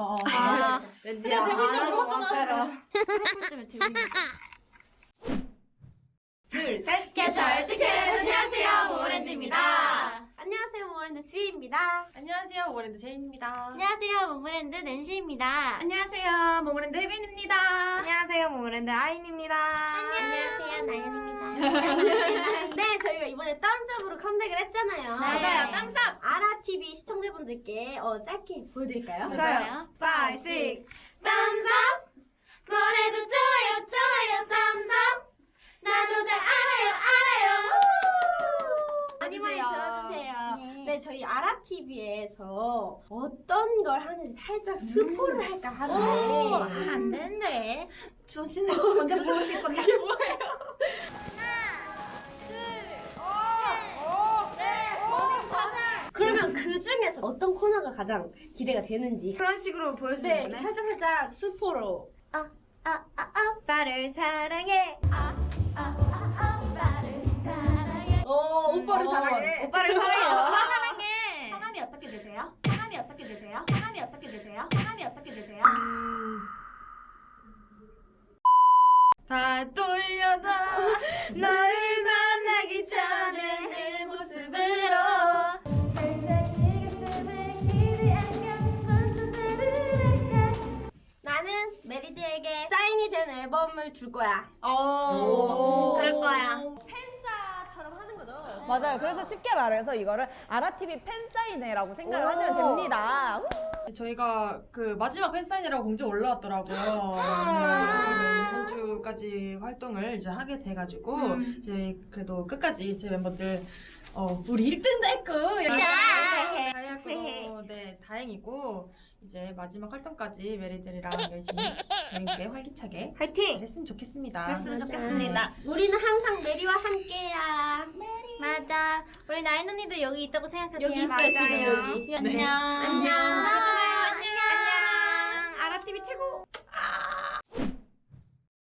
어. 아, 왠지 근데 되고 있는 거 같잖아. 되고 있는 둘, 셋. 개찰 티켓 안녕하세요 모모랜드입니다. 안녕하세요 모모랜드 주이입니다 안녕하세요, 모모랜드 제인입니다. 안녕하세요 모모랜드 낸시입니다. 안녕하세요, 모모랜드 혜빈입니다. 안녕하세요 모모랜드 아인입니다 안녕하세요 나윤입니다. 네 저희가 이번에 Thumbs Up으로 컴백을 했잖아요 네. 맞아요, 시청자분들께 어, 짧게 보여드릴까요? 좋아요. 5, 6 땀삽 뭐래도 좋아요 좋아요. 땀삽 나도 잘 알아요 알아요. 많이 많이 들어주세요. 네. 네 저희 아라TV에서 어떤 걸 하는지 살짝 스포를 할까 하는데. 오, 안. 주원 씨는 먼저 보여드릴 건데 이게 뭐예요? 그 중에서 어떤 코너가 가장 기대가 되는지 그런 식으로 네, 보여주는 거네. 살짝 살짝 스포로 아, 아, 아, 오빠를 사랑해. 아, 아, 아, 오빠를 사랑해. 오 오빠를 어, 사랑해 오빠를 사랑해요. 오빠 사랑해 성함이 어떻게 되세요? 성함이 어떻게 되세요? 성함이 어떻게 되세요? 성함이 어떻게 되세요? 다 돌려다 너를 나는 메리드에게 사인이 된 앨범을 줄 거야 오. 그럴 거야 팬싸처럼 하는 거죠 맞아요. 그래서 쉽게 말해서 이거를 아라TV 팬사인회라고 생각을 하시면 됩니다. 우! 저희가 그 마지막 팬사인이라고 공지 올라왔더라고요. 아. 저는 이번 주까지 활동을 이제 하게 돼가지고 음. 이제 그래도 끝까지 제 멤버들 어 우리 1등도 했고 자. 다행이고 이제 마지막 활동까지 메리들이랑 열심히 재밌게 활기차게 화이팅! 했으면 좋겠습니다. 했으면 좋겠습니다. 우리는 항상 메리와 함께야. 메리. 맞아. 우리 나인 언니도 여기 있다고 생각하세요. 여기 있어요 지금 여기. 네. 안녕. 안녕. 안녕. 안녕. 안녕. 아라TV 최고.